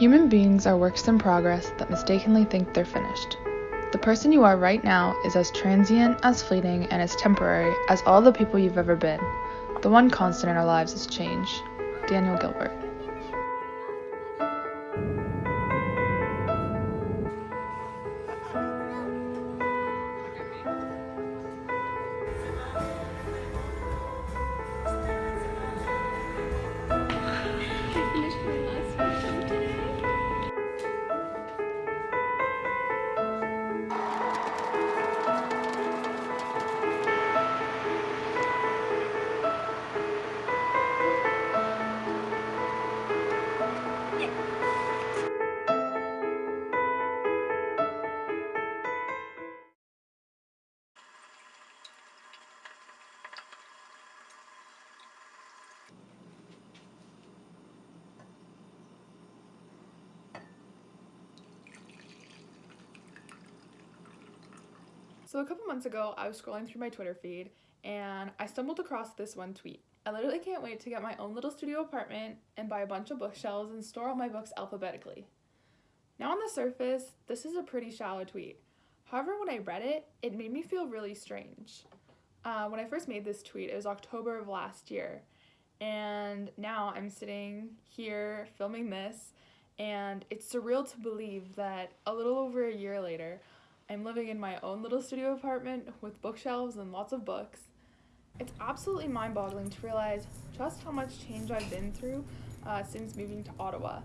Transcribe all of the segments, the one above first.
Human beings are works in progress that mistakenly think they're finished. The person you are right now is as transient, as fleeting, and as temporary as all the people you've ever been. The one constant in our lives is change. Daniel Gilbert. So a couple months ago, I was scrolling through my Twitter feed and I stumbled across this one tweet. I literally can't wait to get my own little studio apartment and buy a bunch of bookshelves and store all my books alphabetically. Now on the surface, this is a pretty shallow tweet. However, when I read it, it made me feel really strange. Uh, when I first made this tweet, it was October of last year, and now I'm sitting here filming this, and it's surreal to believe that a little over a year later, I'm living in my own little studio apartment with bookshelves and lots of books. It's absolutely mind boggling to realize just how much change I've been through uh, since moving to Ottawa.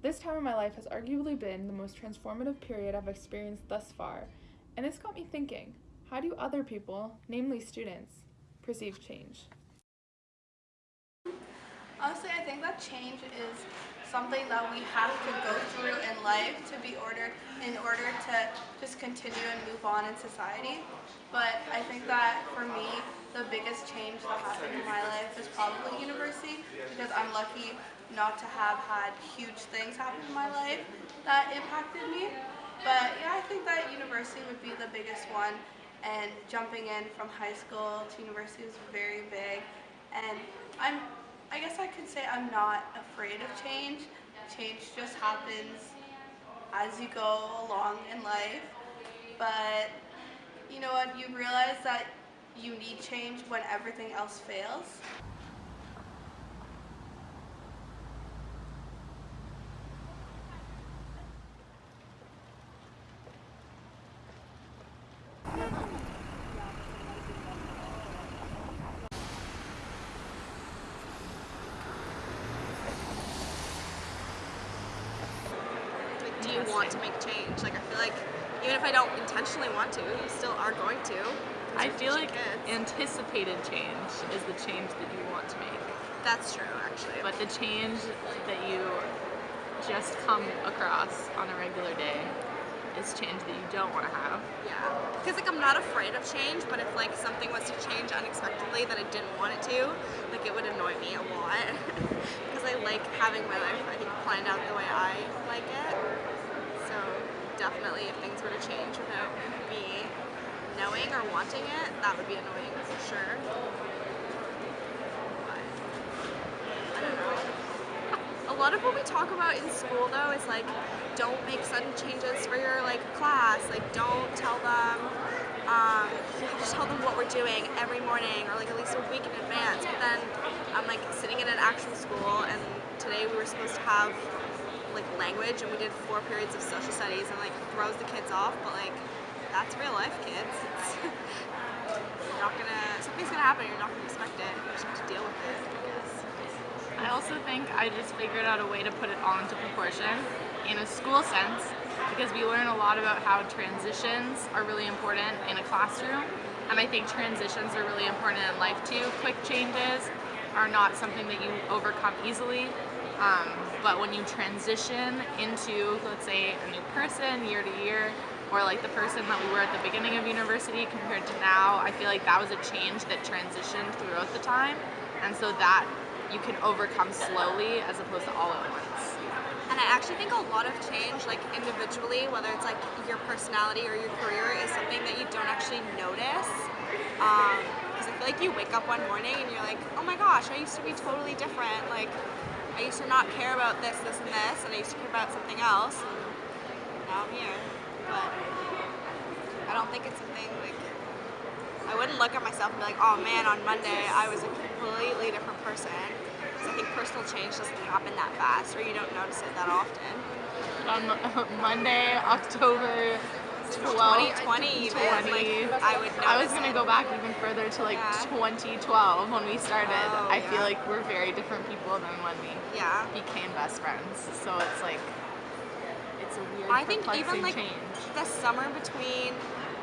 This time in my life has arguably been the most transformative period I've experienced thus far, and this got me thinking how do other people, namely students, perceive change? Think that change is something that we have to go through in life to be ordered in order to just continue and move on in society. But I think that for me, the biggest change that happened in my life is probably university because I'm lucky not to have had huge things happen in my life that impacted me. But yeah, I think that university would be the biggest one and jumping in from high school to university was very big and I'm I guess I could say I'm not afraid of change. Change just happens as you go along in life. But you know what, you realize that you need change when everything else fails. do you want to make change? Like I feel like even if I don't intentionally want to, you still are going to. I feel like kids. anticipated change is the change that you want to make. That's true, actually. But the change that you just come across on a regular day is change that you don't want to have. Yeah, because like I'm not afraid of change, but if like something was to change unexpectedly that I didn't want it to, like it would annoy me a lot. Because I like having my life, I think, planned out the way I like it. Definitely if things were to change without me knowing or wanting it, that would be annoying for sure. But, I don't know. A lot of what we talk about in school though is like don't make sudden changes for your like class. Like don't tell them um, to tell them what we're doing every morning or like at least a week in advance. But then I'm like sitting in an actual school and today we were supposed to have like language and we did four periods of social studies and like throws the kids off but like that's real life kids. It's you're not gonna something's gonna happen you're not gonna expect it. You just have to deal with it I guess. I also think I just figured out a way to put it all into proportion in a school sense because we learn a lot about how transitions are really important in a classroom and I think transitions are really important in life too. Quick changes are not something that you overcome easily um, but when you transition into, let's say, a new person year to year, or like the person that we were at the beginning of university compared to now, I feel like that was a change that transitioned throughout the time. And so that you can overcome slowly as opposed to all at once. And I actually think a lot of change, like individually, whether it's like your personality or your career, is something that you don't actually notice. Because um, I feel like you wake up one morning and you're like, oh my gosh, I used to be totally different. Like I used to not care about this, this, and this, and I used to care about something else. And now I'm here. But I don't think it's something like I wouldn't look at myself and be like, oh man, on Monday I was a completely different person. Because I think personal change doesn't happen that fast, or you don't notice it that often. On Monday, October 12th, 2020 even, 20. like, I would I was gonna go back even further to like Yeah. 2012 when we started. Oh, I feel like we're very different people than when we Yeah. became best friends. So it's like it's a weird, I think even like change. the summer between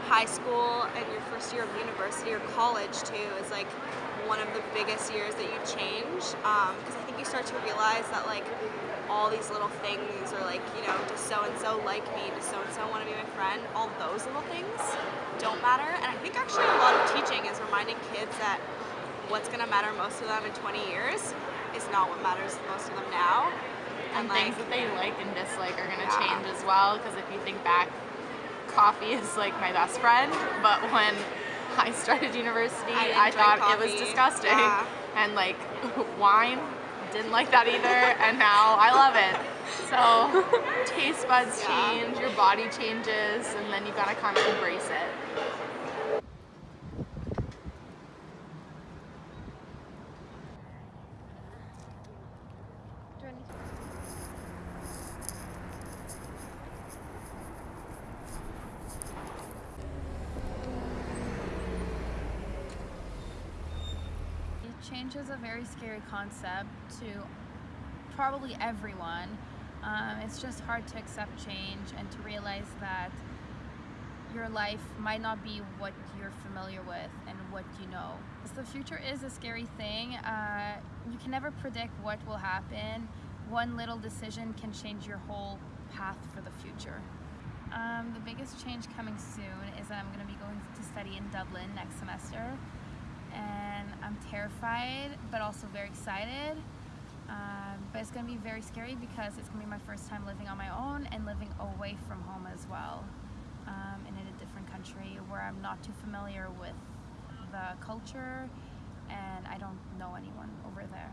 high school and your first year of university or college too is like one of the biggest years that you change um, because I think you start to realize that like all these little things or like you know does so and so like me does so and so want to be my friend? All those little things don't matter. And I think actually a lot of teaching is reminding kids that what's going to matter most to them in 20 years is not what matters most of them now. And things that they like and dislike are going to Yeah. change as well because if you think back coffee is like my best friend but when i started university I i, thought drink it was disgusting Yeah. and like wine didn't like that either and now i love it so taste buds Yeah. change your body changes and then you gotta kind of embrace it Change is a very scary concept to probably everyone. Um, it's just hard to accept change and to realize that your life might not be what you're familiar with and what you know. So the future is a scary thing. Uh, you can never predict what will happen. One little decision can change your whole path for the future. Um, the biggest change coming soon is that I'm going to be going to study in Dublin next semester and I'm terrified but also very excited. Um, but it's going to be very scary because it's going to be my first time living on my own and living away from home as well, um, and in a different country where I'm not too familiar with the culture and I don't know anyone over there.